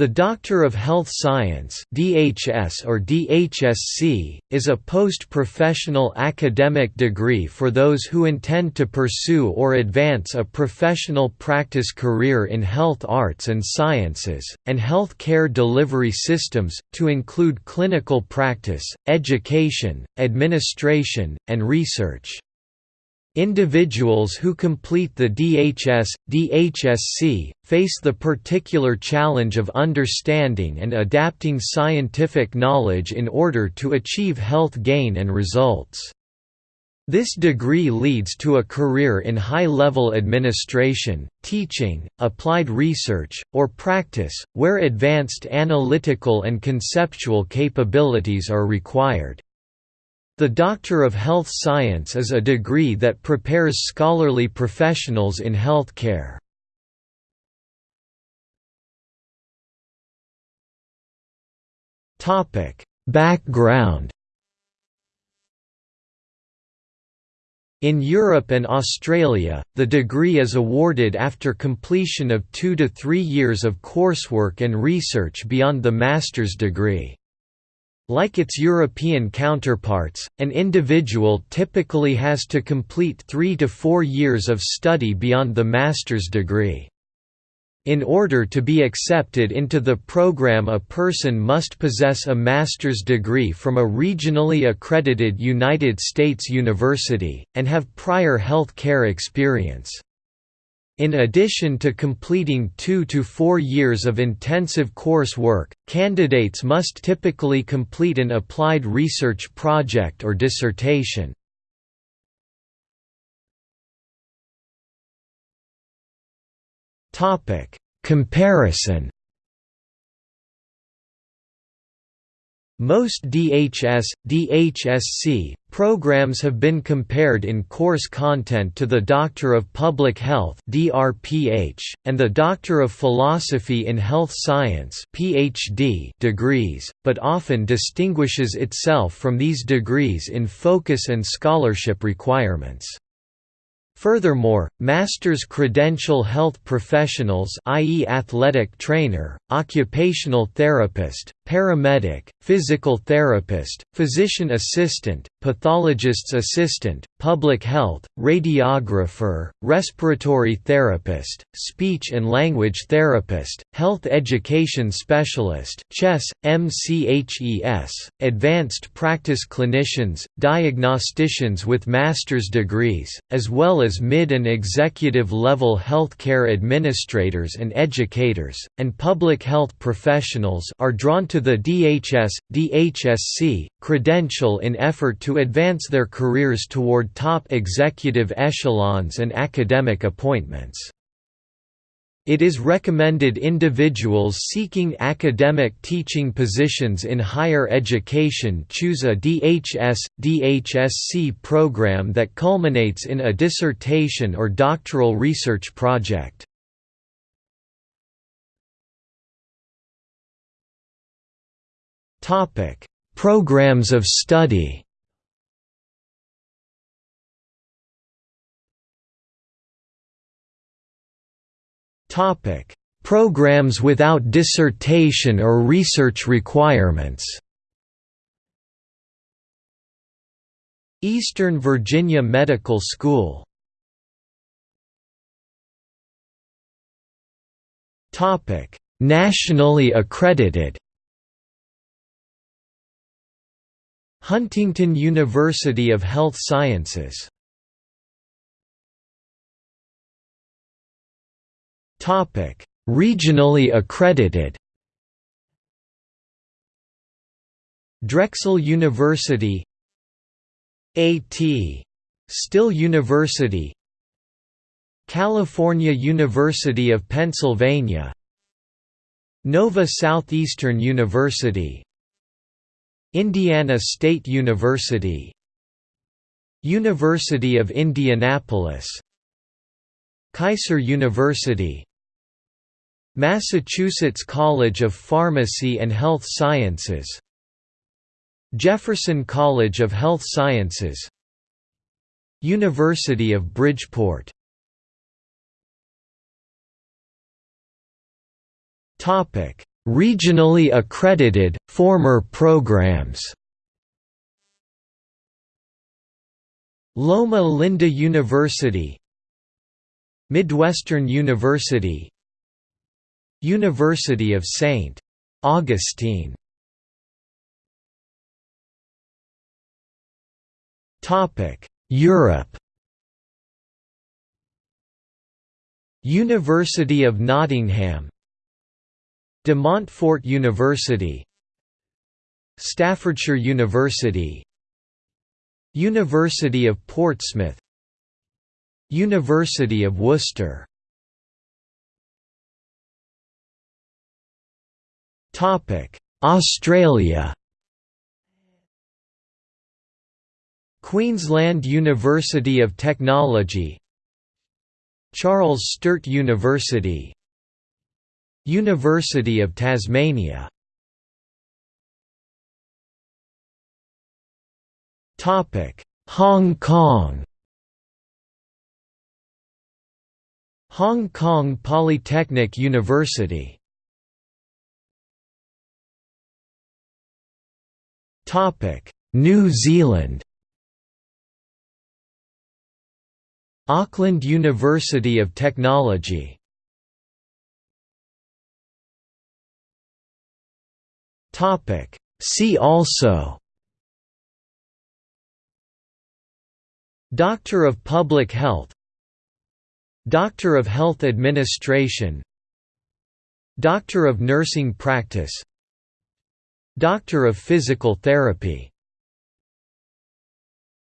The Doctor of Health Science (DHS or DHSC) is a post-professional academic degree for those who intend to pursue or advance a professional practice career in health arts and sciences and health care delivery systems to include clinical practice, education, administration, and research. Individuals who complete the DHS, DHSC, face the particular challenge of understanding and adapting scientific knowledge in order to achieve health gain and results. This degree leads to a career in high-level administration, teaching, applied research, or practice, where advanced analytical and conceptual capabilities are required. The Doctor of Health Science is a degree that prepares scholarly professionals in healthcare. Background In Europe and Australia, the degree is awarded after completion of two to three years of coursework and research beyond the master's degree. Like its European counterparts, an individual typically has to complete three to four years of study beyond the master's degree. In order to be accepted into the program a person must possess a master's degree from a regionally accredited United States university, and have prior health care experience. In addition to completing two to four years of intensive coursework, candidates must typically complete an applied research project or dissertation. Comparison Most DHS, DHSC, programs have been compared in course content to the Doctor of Public Health and the Doctor of Philosophy in Health Science degrees, but often distinguishes itself from these degrees in focus and scholarship requirements. Furthermore, master's credential health professionals i.e. athletic trainer, occupational therapist, paramedic, physical therapist, physician assistant, pathologist's assistant, public health, radiographer, respiratory therapist, speech and language therapist, health education specialist CHES, MCHES, advanced practice clinicians, diagnosticians with master's degrees, as well as mid and executive level healthcare administrators and educators, and public health professionals are drawn to the DHS, DHSC, credential in effort to advance their careers toward top executive echelons and academic appointments. It is recommended individuals seeking academic teaching positions in higher education choose a DHS, DHSC program that culminates in a dissertation or doctoral research project. Programs of study. Topic: Programs without dissertation or research requirements. Eastern Virginia Medical School. Topic: Nationally accredited. Huntington University of Health Sciences Regionally accredited. Drexel University. A.T. Still University. California University of Pennsylvania. Nova Southeastern University. Indiana State University. University of Indianapolis. Keiser University Massachusetts College of Pharmacy and Health Sciences. Jefferson College of Health Sciences. University of Bridgeport. Regionally accredited, former programs. Loma Linda University. Midwestern University University of St. Augustine. Europe. University of Nottingham. De Montfort University. Staffordshire University. University of Portsmouth. University of Worcester Australia Queensland University of Technology Charles Sturt University University of Tasmania Hong Kong Hong Kong Polytechnic University New Zealand. Auckland University of Technology. See also. Doctor of Public Health. Doctor of Health Administration. Doctor of Nursing Practice Doctor of Physical Therapy